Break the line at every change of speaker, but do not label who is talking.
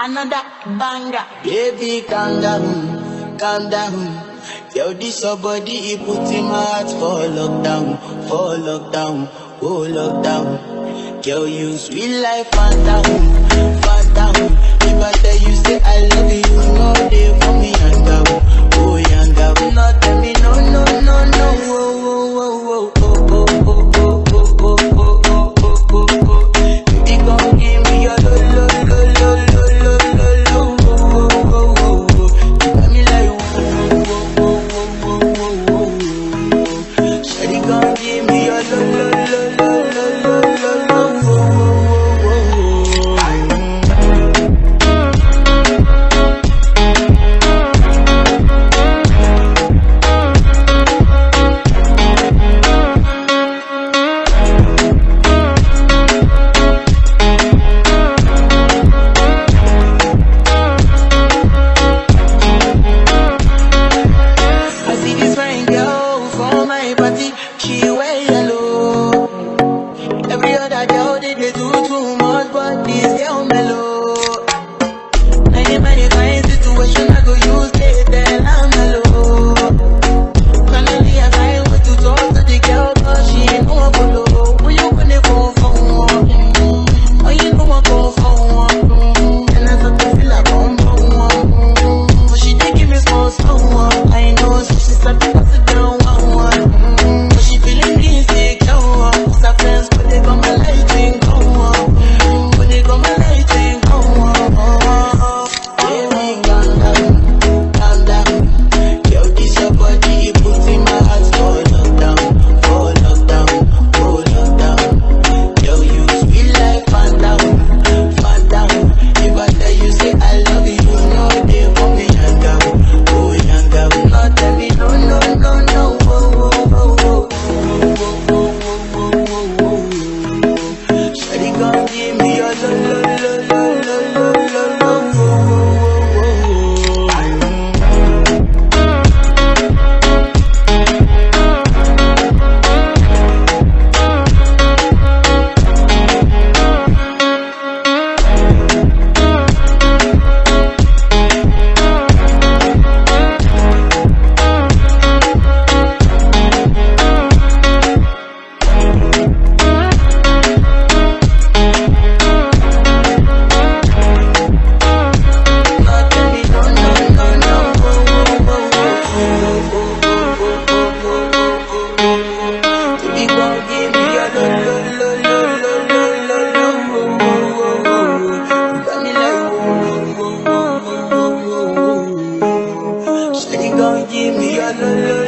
Another banger.
Baby, calm down, calm down. Yo, this your body, he put my heart for lockdown, for lockdown, oh lockdown. Girl, you sweet life, fat down, Fanta. If I tell you, say I love you, you know they for me, young girl, oh young girl. No, tell me, no, no, no, no, oh, oh, oh, oh, oh, oh, oh. everybody ya no